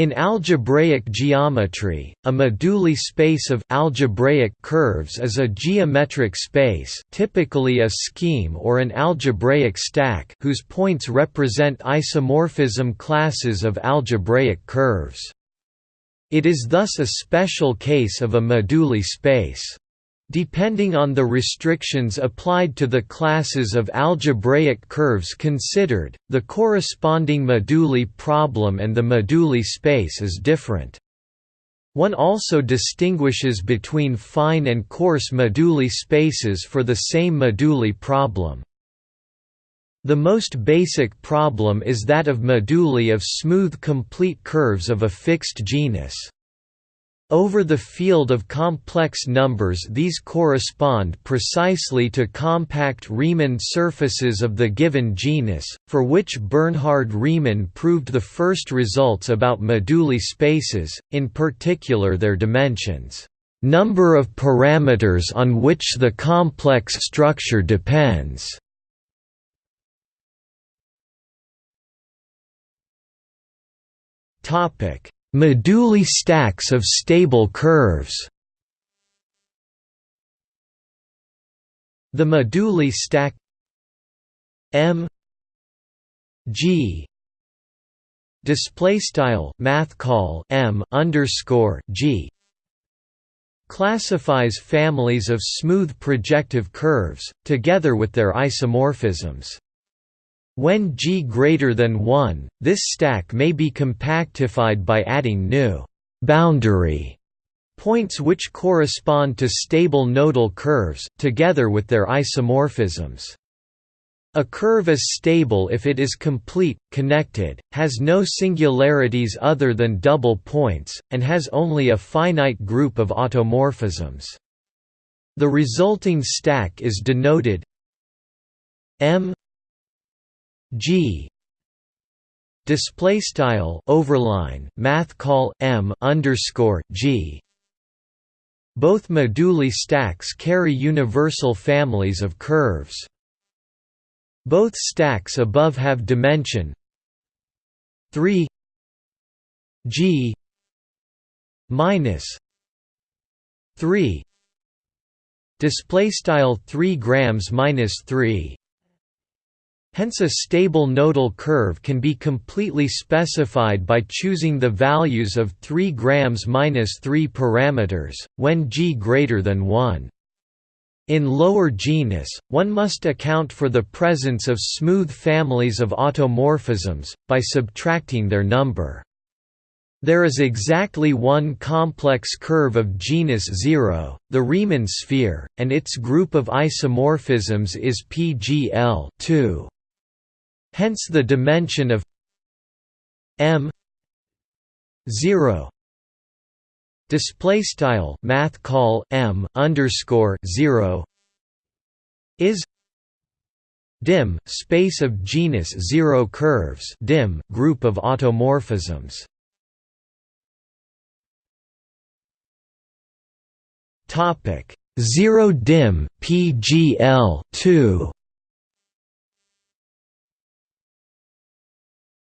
In algebraic geometry, a moduli space of algebraic curves is a geometric space typically a scheme or an algebraic stack whose points represent isomorphism classes of algebraic curves. It is thus a special case of a moduli space. Depending on the restrictions applied to the classes of algebraic curves considered, the corresponding moduli problem and the moduli space is different. One also distinguishes between fine and coarse moduli spaces for the same moduli problem. The most basic problem is that of moduli of smooth complete curves of a fixed genus. Over the field of complex numbers these correspond precisely to compact Riemann surfaces of the given genus, for which Bernhard Riemann proved the first results about moduli spaces, in particular their dimensions, number of parameters on which the complex structure depends. Topic Moduli stacks of stable curves. The moduli stack M G display style math call M underscore G classifies families of smooth projective curves together with their isomorphisms when G greater than 1, this stack may be compactified by adding new boundary points which correspond to stable nodal curves, together with their isomorphisms. A curve is stable if it is complete, connected, has no singularities other than double points, and has only a finite group of automorphisms. The resulting stack is denoted M G. Display style overline math call M underscore G. Both moduli stacks carry universal families of curves. Both stacks above have dimension. 3 G. Minus. 3 display style 3 grams minus 3 Hence a stable nodal curve can be completely specified by choosing the values of 3 grams minus 3 parameters, when g greater than 1. In lower genus, one must account for the presence of smooth families of automorphisms, by subtracting their number. There is exactly one complex curve of genus 0, the Riemann sphere, and its group of isomorphisms is PGL 2. Hence the dimension of m 0 display style math call m underscore 0 is dim space of genus 0 curves dim group of automorphisms. Topic 0 dim pgl 2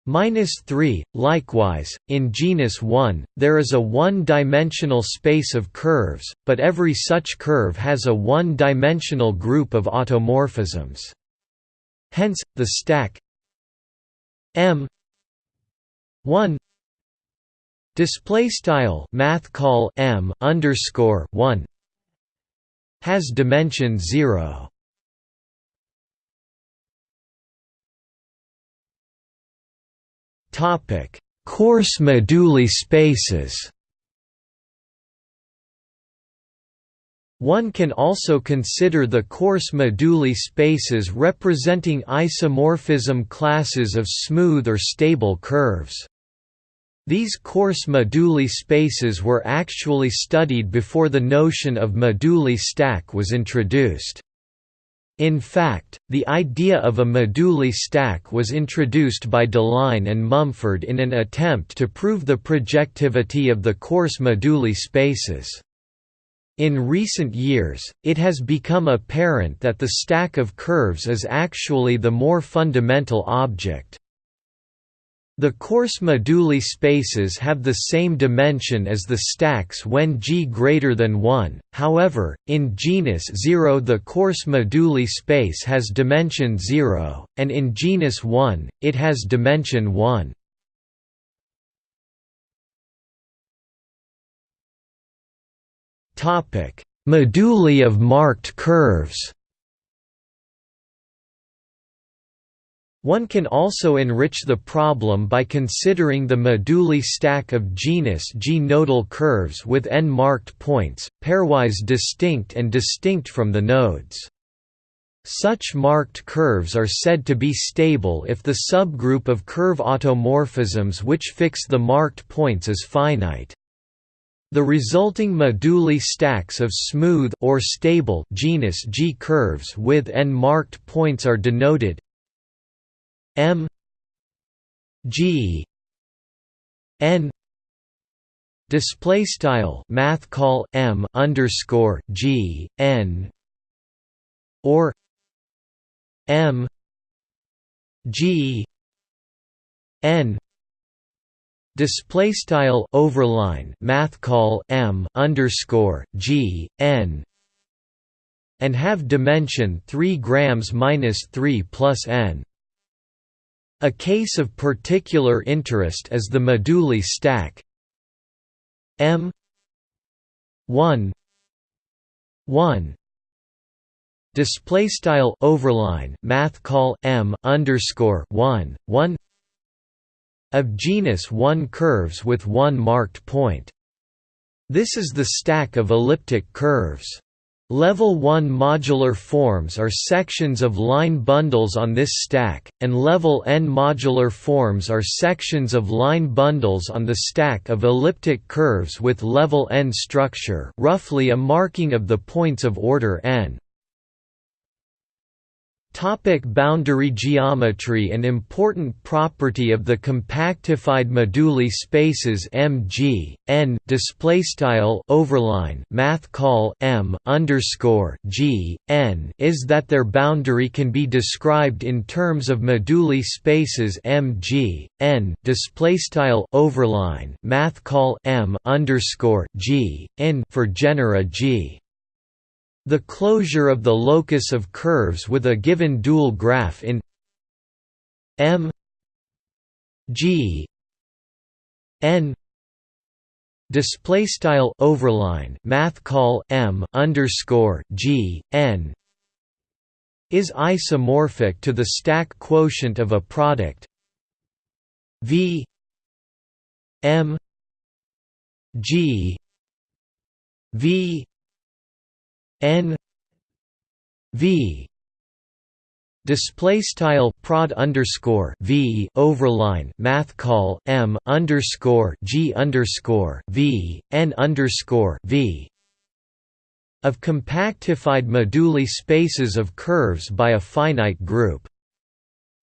Minus 3. Likewise, in genus 1, there is a one-dimensional space of curves, but every such curve has a one-dimensional group of automorphisms. Hence, the stack M 1 display style math call M underscore 1 has dimension 0. Coarse moduli spaces. One can also consider the coarse moduli spaces representing isomorphism classes of smooth or stable curves. These coarse moduli spaces were actually studied before the notion of moduli stack was introduced. In fact, the idea of a moduli stack was introduced by Deligne and Mumford in an attempt to prove the projectivity of the coarse moduli spaces. In recent years, it has become apparent that the stack of curves is actually the more fundamental object. The coarse moduli spaces have the same dimension as the stacks when G greater than 1, however, in genus 0 the coarse moduli space has dimension 0, and in genus 1, it has dimension 1. Moduli of marked curves One can also enrich the problem by considering the moduli stack of genus G nodal curves with n marked points, pairwise distinct and distinct from the nodes. Such marked curves are said to be stable if the subgroup of curve automorphisms which fix the marked points is finite. The resulting moduli stacks of smooth or stable genus G curves with n marked points are denoted M G N display style math call M underscore G N or M G N display style overline math call M underscore G N and have dimension 3 grams minus 3 plus n a case of particular interest is the moduli stack. M. 1 1 display style overline math call M underscore 1 1 of genus 1 curves with one marked point. This is the stack of elliptic curves. Level 1 modular forms are sections of line bundles on this stack, and level n modular forms are sections of line bundles on the stack of elliptic curves with level n structure roughly a marking of the points of order n. Topic boundary geometry An important property of the compactified moduli spaces MG, N display style overline math call M underscore G N is that their boundary can be described in terms of moduli spaces MG, N display style overline math call M underscore G N for genera G. The closure of the locus of curves with a given dual graph in M G N display style overline math call M underscore G N is isomorphic to the stack quotient of a product V M G V n v display style prod underscore v overline math call m underscore g underscore v n underscore v of compactified moduli spaces of curves by a finite group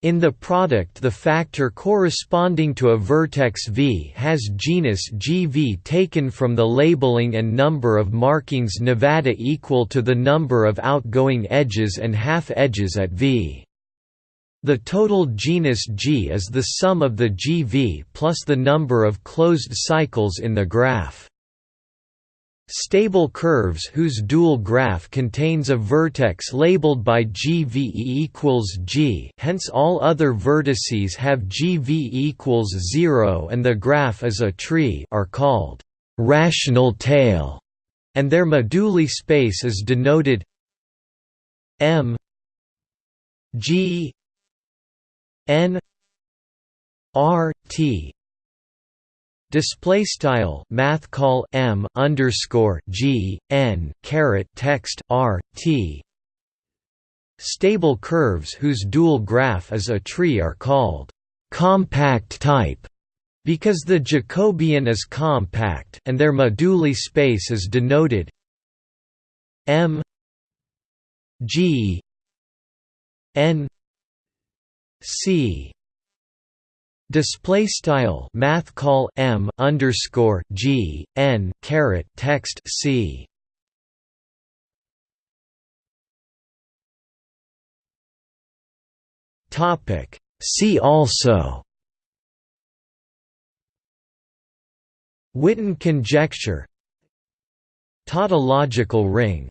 in the product the factor corresponding to a vertex V has genus GV taken from the labeling and number of markings Nevada equal to the number of outgoing edges and half-edges at V. The total genus G is the sum of the GV plus the number of closed cycles in the graph. Stable curves whose dual graph contains a vertex labeled by GVE equals G. Hence all other vertices have GV equals 0 and the graph is a tree are called «rational tail» and their moduli space is denoted M G N R T display style math call m underscore g n caret text r t. Stable curves whose dual graph is a tree are called compact type because the Jacobian is compact and their moduli space is denoted m g n c display style math call m underscore g n caret text c. Topic. See also. Witten conjecture. Tautological ring.